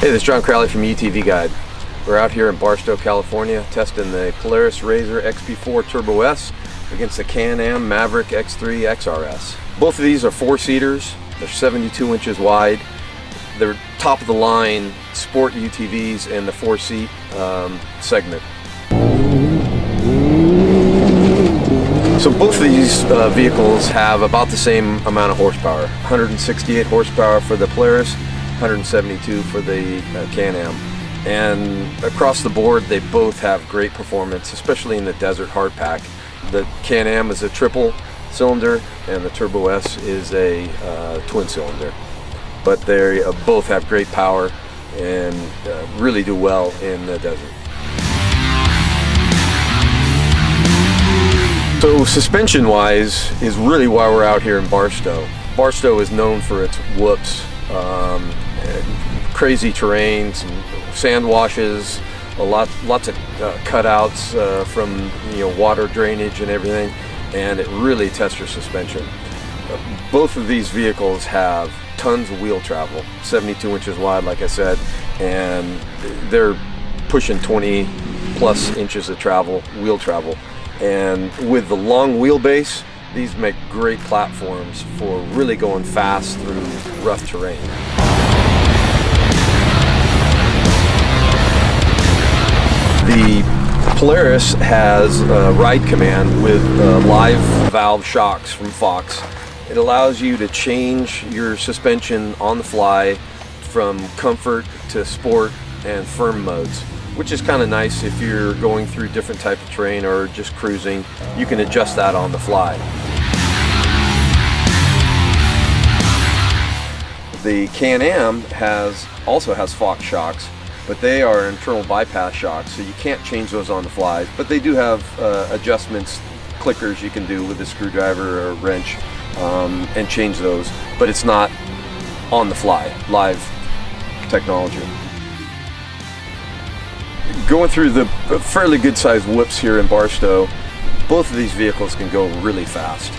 Hey, this is John Crowley from UTV Guide. We're out here in Barstow, California, testing the Polaris RZR XP4 Turbo S against the Can-Am Maverick X3 XRS. Both of these are four-seaters. They're 72 inches wide. They're top of the line sport UTVs in the four-seat um, segment. So both of these uh, vehicles have about the same amount of horsepower. 168 horsepower for the Polaris, 172 for the uh, Can-Am. And across the board, they both have great performance, especially in the desert hardpack. The Can-Am is a triple cylinder and the Turbo S is a uh, twin cylinder. But they uh, both have great power and uh, really do well in the desert. So suspension wise is really why we're out here in Barstow. Barstow is known for its whoops, um, crazy terrains, sand washes, a lot, lots of uh, cutouts uh, from you know water drainage and everything, and it really tests your suspension. both of these vehicles have tons of wheel travel, 72 inches wide, like I said, and they're pushing 20 plus inches of travel, wheel travel. And with the long wheelbase, these make great platforms for really going fast through rough terrain. The Polaris has a ride command with uh, live valve shocks from Fox. It allows you to change your suspension on the fly from comfort to sport and firm modes which is kind of nice if you're going through different type of terrain or just cruising. You can adjust that on the fly. The Can-Am has also has Fox shocks, but they are internal bypass shocks, so you can't change those on the fly. But they do have uh, adjustments, clickers you can do with a screwdriver or wrench um, and change those, but it's not on the fly, live technology going through the fairly good sized whoops here in Barstow, both of these vehicles can go really fast.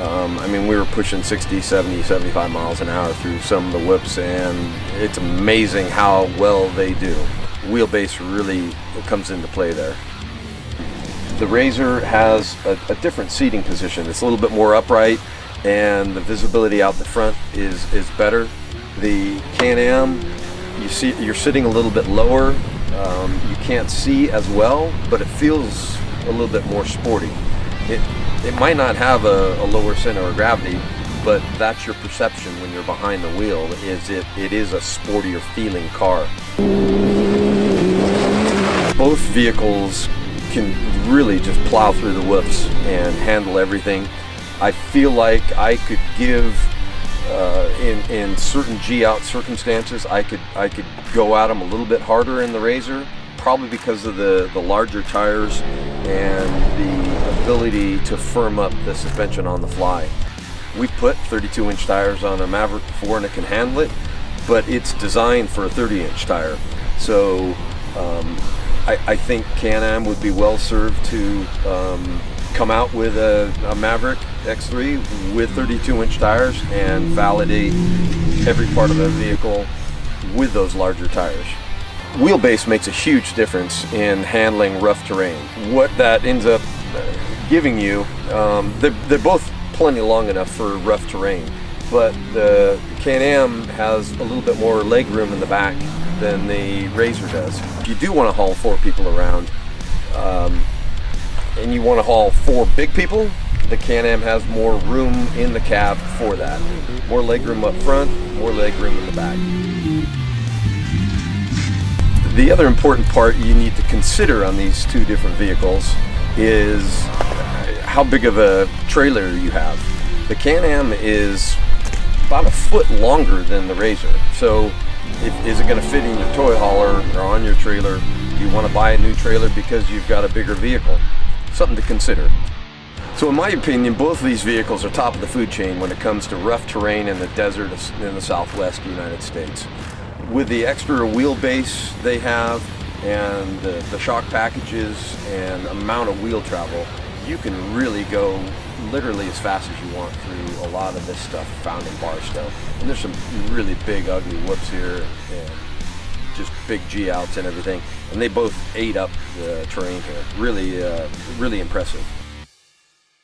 Um, I mean, we were pushing 60, 70, 75 miles an hour through some of the whips, and it's amazing how well they do. Wheelbase really comes into play there. The RZR has a, a different seating position. It's a little bit more upright, and the visibility out the front is, is better. The Can-Am, you see, you're sitting a little bit lower, um, you can't see as well, but it feels a little bit more sporty. It, it might not have a, a lower center of gravity, but that's your perception when you're behind the wheel, is it, it is a sportier feeling car. Both vehicles can really just plow through the whoops and handle everything. I feel like I could give uh, in in certain G out circumstances, I could I could go at them a little bit harder in the RZR, probably because of the the larger tires and the ability to firm up the suspension on the fly. We put 32 inch tires on a Maverick before and it can handle it, but it's designed for a 30 inch tire. So um, I, I, think Can-Am would be well served to um, come out with a, a Maverick X3 with 32 inch tires and validate every part of the vehicle with those larger tires. Wheelbase makes a huge difference in handling rough terrain. What that ends up giving you, um, they're, they're both plenty long enough for rough terrain, but the Can-Am has a little bit more leg room in the back than the RZR does. If you do want to haul four people around, um, and you want to haul four big people, the Can-Am has more room in the cab for that. More legroom up front, more legroom in the back. The other important part you need to consider on these two different vehicles is how big of a trailer you have. The Can-Am is about a foot longer than the RZR. So if, is it going to fit in your toy hauler or on your trailer? Do you want to buy a new trailer because you've got a bigger vehicle? something to consider. So in my opinion, both of these vehicles are top of the food chain when it comes to rough terrain in the desert in the southwest United States. With the extra wheelbase they have and the, the shock packages and amount of wheel travel, you can really go literally as fast as you want through a lot of this stuff found in Barstow. And there's some really big, ugly whoops here and just big G outs and everything, and they both ate up the terrain here. Really, uh, really impressive.